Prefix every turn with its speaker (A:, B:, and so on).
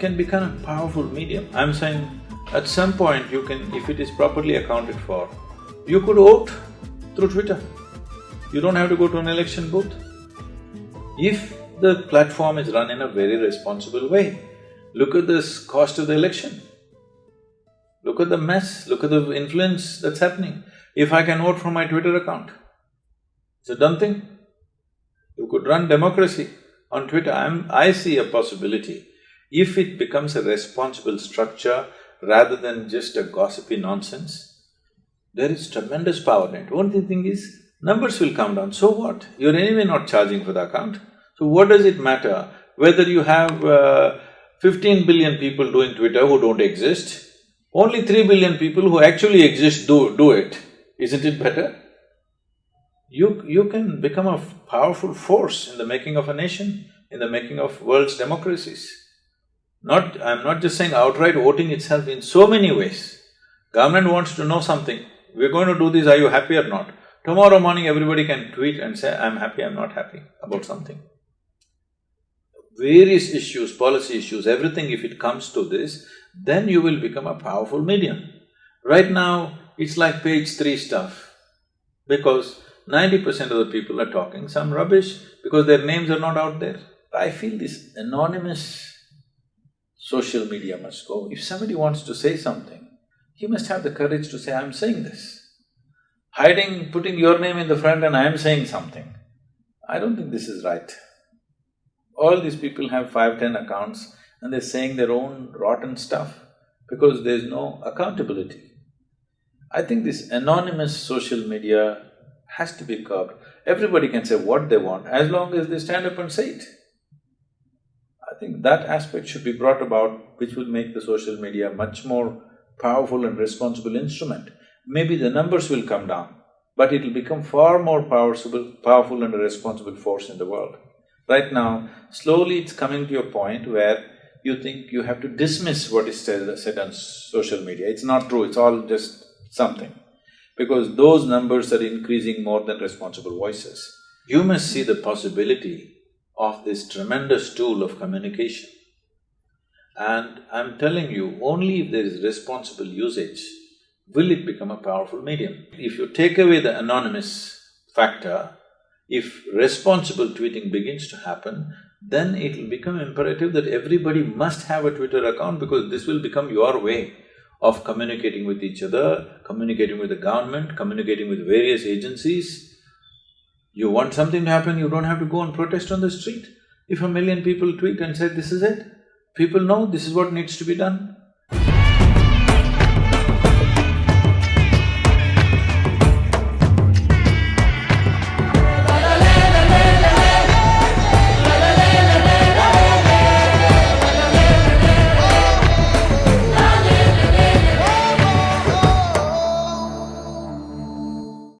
A: can become a powerful medium. I'm saying at some point you can, if it is properly accounted for, you could vote through Twitter. You don't have to go to an election booth. If the platform is run in a very responsible way, look at this cost of the election. Look at the mess, look at the influence that's happening. If I can vote from my Twitter account, it's a done thing. You could run democracy on Twitter. I'm… I see a possibility. If it becomes a responsible structure rather than just a gossipy nonsense, there is tremendous power in it. Only thing is, numbers will come down, so what? You're anyway not charging for the account. So what does it matter whether you have uh, fifteen billion people doing Twitter who don't exist, only three billion people who actually exist do… do it, isn't it better? You… you can become a powerful force in the making of a nation, in the making of world's democracies. Not… I'm not just saying outright voting itself in so many ways. Government wants to know something, we're going to do this, are you happy or not? Tomorrow morning everybody can tweet and say, I'm happy, I'm not happy about something. Various issues, policy issues, everything if it comes to this, then you will become a powerful medium. Right now, it's like page three stuff, because ninety percent of the people are talking some rubbish because their names are not out there. I feel this anonymous social media must go. If somebody wants to say something, he must have the courage to say, I'm saying this. Hiding, putting your name in the front and I am saying something, I don't think this is right. All these people have five, ten accounts and they're saying their own rotten stuff because there's no accountability. I think this anonymous social media has to be curbed. Everybody can say what they want as long as they stand up and say it. I think that aspect should be brought about which will make the social media much more powerful and responsible instrument. Maybe the numbers will come down, but it'll become far more powerful, powerful and a responsible force in the world. Right now, slowly it's coming to a point where you think you have to dismiss what is said on social media. It's not true, it's all just something. Because those numbers are increasing more than responsible voices. You must see the possibility of this tremendous tool of communication. And I'm telling you, only if there is responsible usage will it become a powerful medium. If you take away the anonymous factor, if responsible tweeting begins to happen, then it'll become imperative that everybody must have a Twitter account because this will become your way of communicating with each other, communicating with the government, communicating with various agencies. You want something to happen, you don't have to go and protest on the street. If a million people tweet and say, this is it, People know this is what needs to be done.